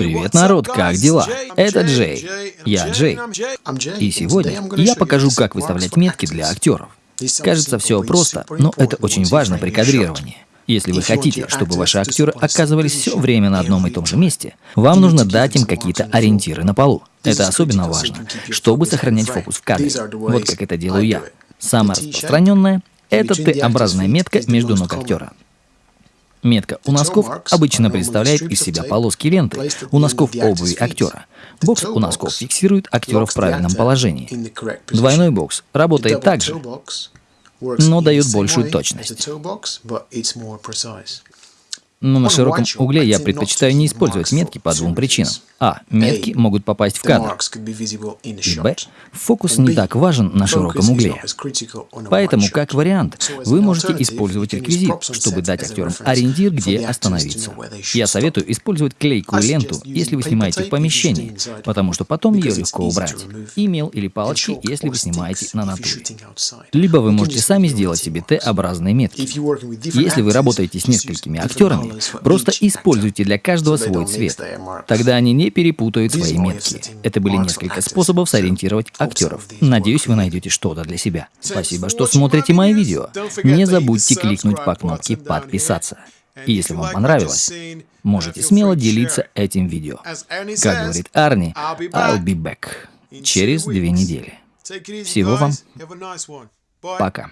Привет, народ, как дела? Это Джей. Я Джей. И сегодня я покажу, как выставлять метки для актеров. Кажется, все просто, но это очень важно при кадрировании. Если вы хотите, чтобы ваши актеры оказывались все время на одном и том же месте, вам нужно дать им какие-то ориентиры на полу. Это особенно важно, чтобы сохранять фокус в кадре. Вот как это делаю я. Самое распространенное — это Т-образная метка между ног актера. Метка. У носков обычно представляет из себя полоски ленты. у носков обуви актера. Бокс у носков фиксирует актера в правильном положении. Двойной бокс работает также, но дает большую точность. Но на широком угле я предпочитаю не использовать метки по двум причинам. А. Метки могут попасть в кадр. И Б. Фокус не так важен на широком угле. Поэтому, как вариант, вы можете использовать реквизит, чтобы дать актерам ориентир, где остановиться. Я советую использовать клейкую ленту, если вы снимаете в помещении, потому что потом ее легко убрать. Имейл или палочки, если вы снимаете на натуре. Либо вы можете сами сделать себе Т-образные метки. Если вы работаете с несколькими актерами, просто используйте для каждого свой цвет. Тогда они не перепутают свои метки. Это были несколько способов сориентировать актеров. Надеюсь, вы найдете что-то для себя. Спасибо, что смотрите мои видео. Не забудьте кликнуть по кнопке «Подписаться». И если вам понравилось, можете смело делиться этим видео. Как говорит Арни, I'll be back через две недели. Всего вам. Пока.